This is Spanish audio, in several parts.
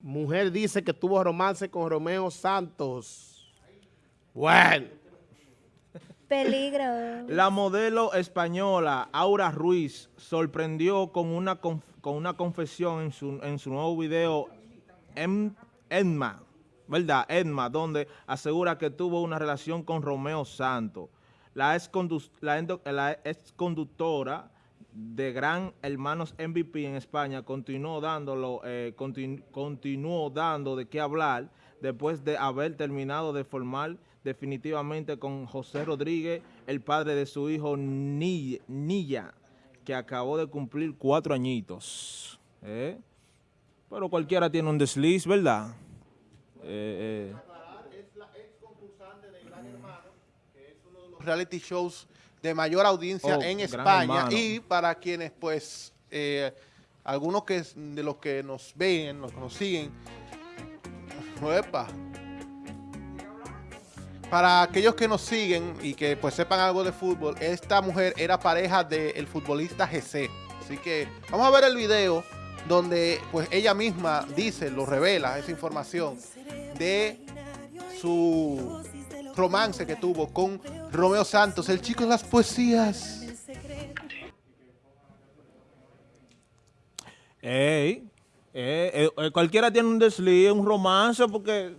Mujer dice que tuvo romance con Romeo Santos. Bueno. Peligro. La modelo española Aura Ruiz sorprendió con una, con una confesión en su, en su nuevo video Edma, ¿verdad? Edma, donde asegura que tuvo una relación con Romeo Santos. La ex, la ex conductora de Gran Hermanos MVP en España continuó dándolo, eh, continuó dando de qué hablar después de haber terminado de formar definitivamente con José Rodríguez, el padre de su hijo Nilla, que acabó de cumplir cuatro añitos. ¿eh? Pero cualquiera tiene un desliz, ¿verdad? Eh, es la ex concursante de Gran Hermano, que es uno de los reality shows de mayor audiencia oh, en España. y para quienes pues eh, algunos que de los que nos ven, los que nos siguen, para aquellos que nos siguen y que pues sepan algo de fútbol, esta mujer era pareja del futbolista GC. Así que vamos a ver el video donde pues ella misma dice, lo revela, esa información de su romance que tuvo con Romeo Santos, el chico de las poesías. Ey, eh, eh, cualquiera tiene un desliz, un romance, porque...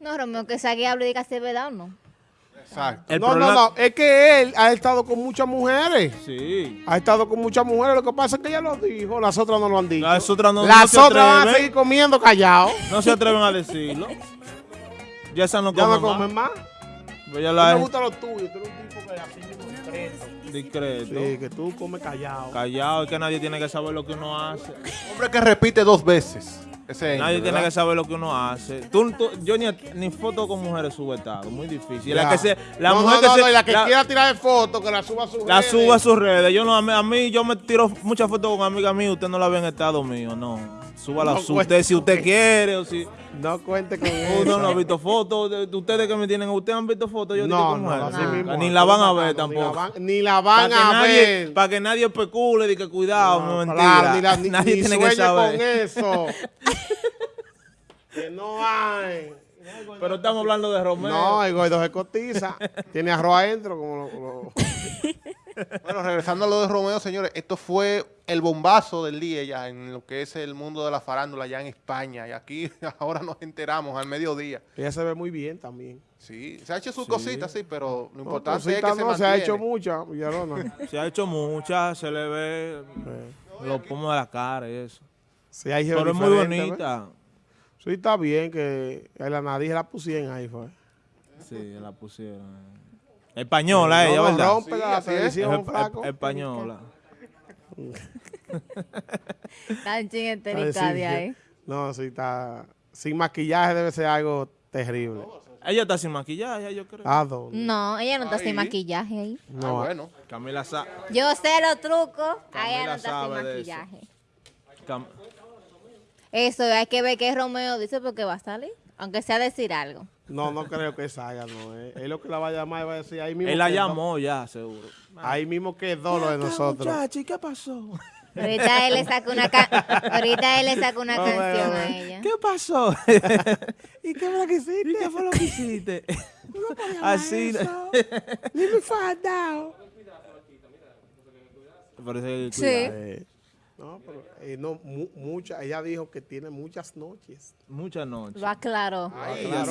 No, Romeo, que sea que hable y diga si es verdad o no. Exacto. no, no, no, es que él ha estado con muchas mujeres. Sí. Ha estado con muchas mujeres, lo que pasa es que ella lo dijo, las otras no lo han dicho. Las otras no Las otras van a seguir comiendo callado. No se atreven a decirlo. Ya esa no ya no comen más. Pues ya la me gusta lo tuyo, tú eres un tipo que así discreto. Discreto. Sí, que tú comes callado. Callado, es que nadie tiene que saber lo que uno hace. Hombre que repite dos veces. Nadie tiene que saber lo que uno hace. Tú, yo ni, ni foto con mujeres sube estado, muy difícil. La que se, la no, mujer no, que no, la que quiera tirar de fotos, que la suba a sus redes. La suba a sus redes. Yo no, a mí, yo me tiro muchas fotos con amigas mías, usted no la ve en estado mío, no. Súbala no usted si usted quiere o si... No cuente con eso. Uno no ha visto fotos. De, ustedes que me tienen, ¿ustedes han visto fotos? Yo no, no, Ni la van a ver tampoco. Ni la van, a ver. Para que nadie especule y que cuidado, no, mentira. ni nadie tiene que saber. con eso. que no hay. Pero estamos hablando de Romeo. No, el gordo se cotiza. Tiene arroz adentro como lo... Bueno, regresando a lo de Romeo, señores, esto fue el bombazo del día ya en lo que es el mundo de la farándula ya en España. Y aquí ahora nos enteramos al mediodía. Ella se ve muy bien también. Sí, se ha hecho sus cositas, sí, pero lo importante es que no, se mantiene. se ha hecho mucha, Se ha hecho mucha, se le ve los pomos de la cara y eso. Sí, hay pero es muy bonita. Sí, está bien que la nariz la pusieron ahí, fue. Sí, la pusieron. Española ella, ¿verdad? rompe la televisión, flaco. Española. Está en de ahí. No, sí, está... Sin maquillaje debe ser algo terrible. Ella está sin maquillaje, yo creo. ¿A dónde? No, ella no está sin maquillaje ahí. No, ah, bueno. Camila sabe. Yo sé los trucos, ella no está sin maquillaje. Eso. hay que ver qué Romeo dice porque va a salir, aunque sea decir algo. No, no creo que salga, no. Eh. Él lo que la va a llamar y va a decir ahí mismo. Él la llamó ya, seguro. Ahí mismo quedó lo de nosotros. Muchachi, ¿qué pasó? Ahorita él le saca una, ahorita él le saca una canción a ella. ¿Qué pasó? ¿Y qué fue lo que hiciste? ¿Y qué fue lo que hiciste? Así. Leave me find out. Sí. No, pero eh, no, mucha, ella dijo que tiene muchas noches. Muchas noches. Va claro.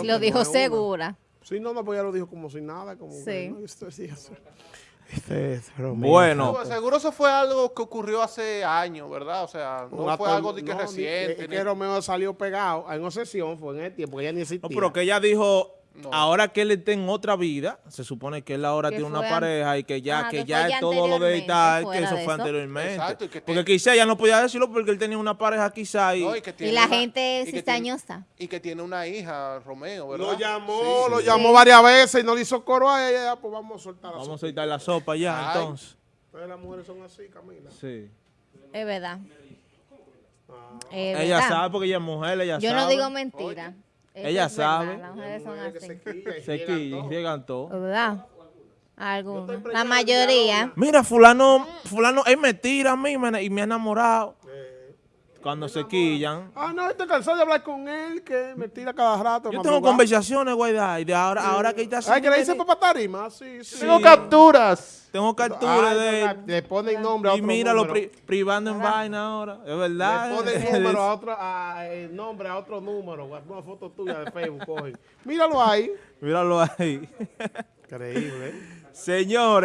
lo dijo segura. Sí, no, no, pues ella lo dijo como si nada, como sí. Este bueno. seguro eso fue algo que ocurrió hace años, ¿verdad? O sea, no fue algo de que reciente. Es que Romeo salió pegado en una sesión, fue en el tiempo, que ella ni existía. No, pero que ella dijo Ahora que él está en otra vida, se supone que él ahora tiene una pareja y que ya, que, ya es todo lo de tal, que eso fue anteriormente. porque quizá ya no podía decirlo porque él tenía una pareja quizá y... y, la gente es cizañosa. Y que tiene una hija, Romeo, ¿verdad? Lo llamó, lo llamó varias veces y no le hizo coro a ella, pues vamos a soltar la Vamos a soltar la sopa ya, entonces. Pero las mujeres son así, Camila. Sí. Es verdad. Ah. ella sabe porque ella es mujer, ella Yo sabe. Yo no digo mentira. Ella sabe. Las mujeres son así. Se quillan, llegan todos. ¿Verdad? Algunos. La mayoría. Mira, fulano, fulano, él me tira a mí y me ha enamorado. Cuando se quillan. Ah, no, estoy cansado de hablar con él, que me tira cada rato. Yo tengo conversaciones, Guaidá, de ahora, ahora que está Ay, que le dice papá tarima, sí, sí. Tengo capturas. Tengo capturas Ay, de Le ponen nombre a Y otro mira lo pri- privando en vaina ahora, es verdad. Le ponen número a otro, a, el nombre a otro número. Una foto tuya de Facebook, cogen. Míralo ahí. Míralo ahí. Increíble. Señores.